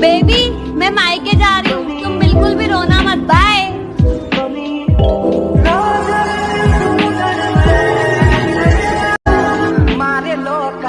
Baby मैं मायके जा रही हूँ। तुम बिल्कुल भी रोना मत बाय मारे लोग